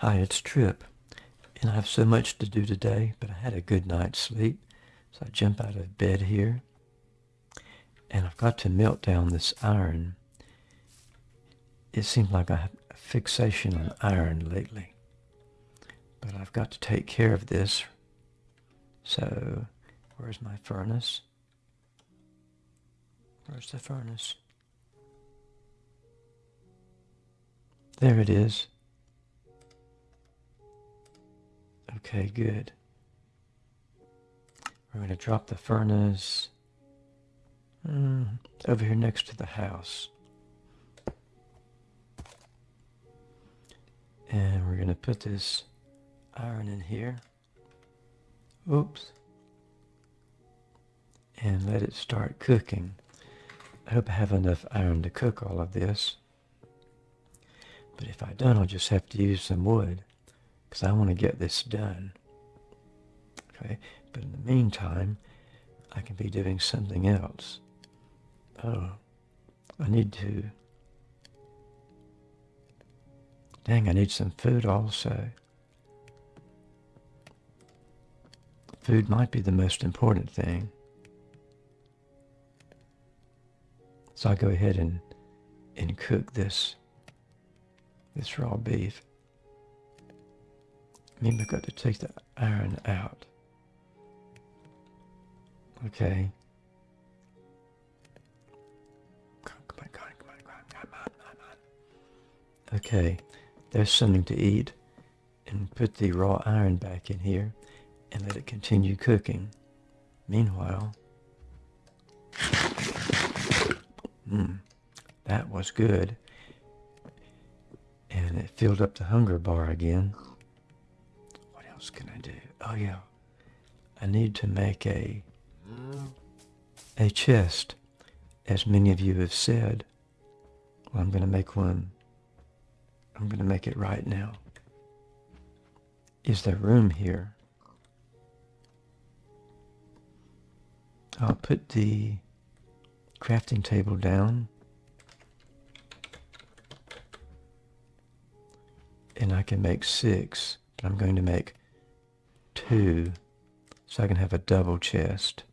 Hi, it's Trip, and I have so much to do today, but I had a good night's sleep, so I jump out of bed here, and I've got to melt down this iron. It seems like I have a fixation on iron lately, but I've got to take care of this. So, where's my furnace? Where's the furnace? There it is. Okay, good. We're going to drop the furnace mm, over here next to the house. And we're going to put this iron in here. Oops. And let it start cooking. I hope I have enough iron to cook all of this. But if I don't, I'll just have to use some wood because I want to get this done. Okay, but in the meantime, I can be doing something else. Oh, I need to... Dang, I need some food also. Food might be the most important thing. So I'll go ahead and, and cook this, this raw beef. Maybe I've got to take the iron out. Okay. Okay, there's something to eat. And put the raw iron back in here and let it continue cooking. Meanwhile, hmm, that was good. And it filled up the hunger bar again else can I do? Oh yeah, I need to make a a chest, as many of you have said. Well, I'm going to make one. I'm going to make it right now. Is there room here? I'll put the crafting table down. And I can make six. I'm going to make two so I can have a double chest.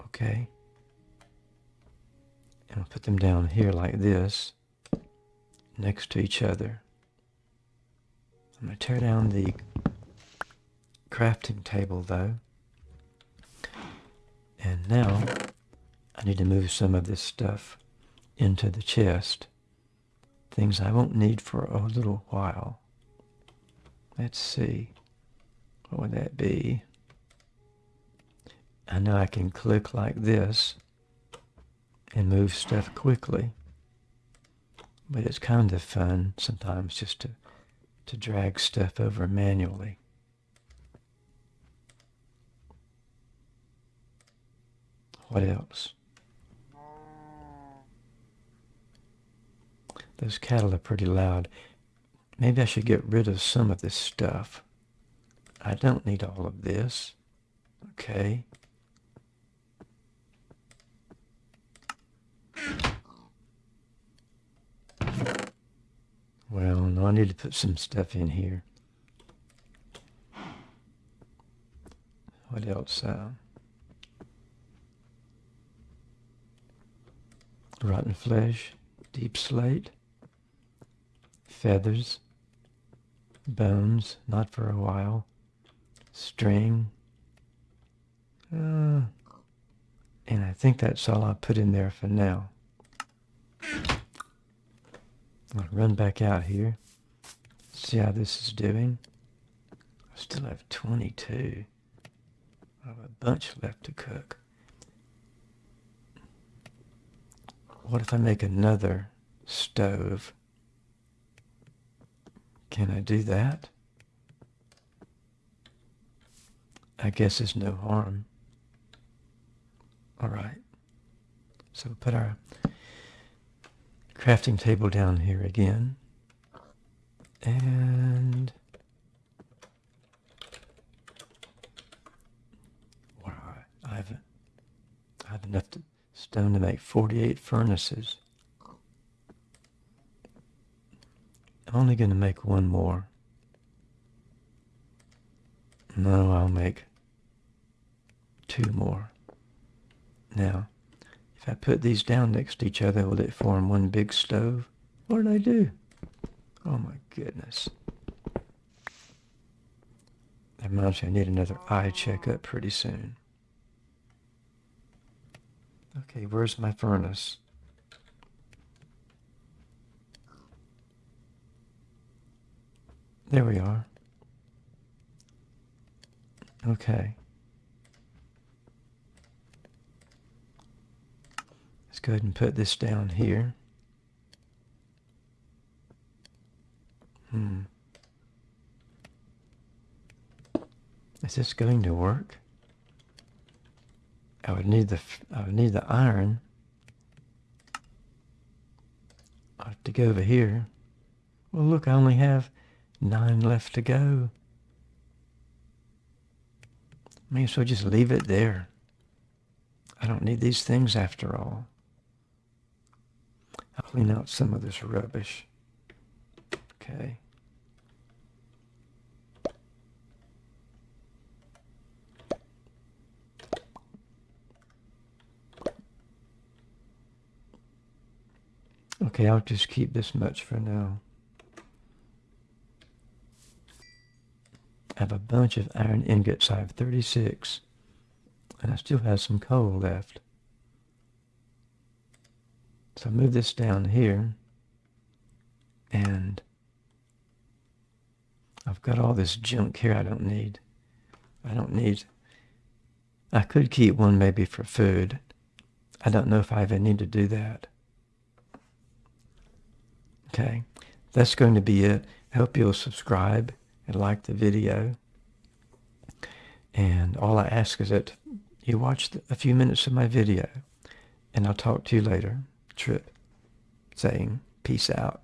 Okay. And I'll put them down here like this, next to each other. I'm going to tear down the crafting table though. And now I need to move some of this stuff into the chest things I won't need for a little while. Let's see. What would that be? I know I can click like this and move stuff quickly. But it's kind of fun sometimes just to, to drag stuff over manually. What else? Those cattle are pretty loud. Maybe I should get rid of some of this stuff. I don't need all of this. Okay. Well, no, I need to put some stuff in here. What else? Uh, rotten flesh, deep slate feathers, bones, not for a while, string, uh, and I think that's all I'll put in there for now. I'll run back out here, see how this is doing. I still have 22. I have a bunch left to cook. What if I make another stove? Can I do that? I guess there's no harm. All right. So we'll put our crafting table down here again. And wow, I have, I have enough to, stone to make 48 furnaces. Only going to make one more. No, I'll make two more. Now, if I put these down next to each other, will it form one big stove? What did I do? Oh my goodness. That reminds me I need another eye checkup pretty soon. Okay, where's my furnace? There we are. Okay. Let's go ahead and put this down here. Hmm. Is this going to work? I would need the I would need the iron. I have to go over here. Well, look, I only have nine left to go. May as well just leave it there. I don't need these things after all. I'll clean out some of this rubbish. Okay. Okay, I'll just keep this much for now. I have a bunch of iron ingots. I have 36. And I still have some coal left. So I move this down here. And I've got all this junk here I don't need. I don't need... I could keep one maybe for food. I don't know if I even need to do that. Okay, that's going to be it. I hope you'll subscribe and like the video. And all I ask is that you watch a few minutes of my video. And I'll talk to you later. Trip saying peace out.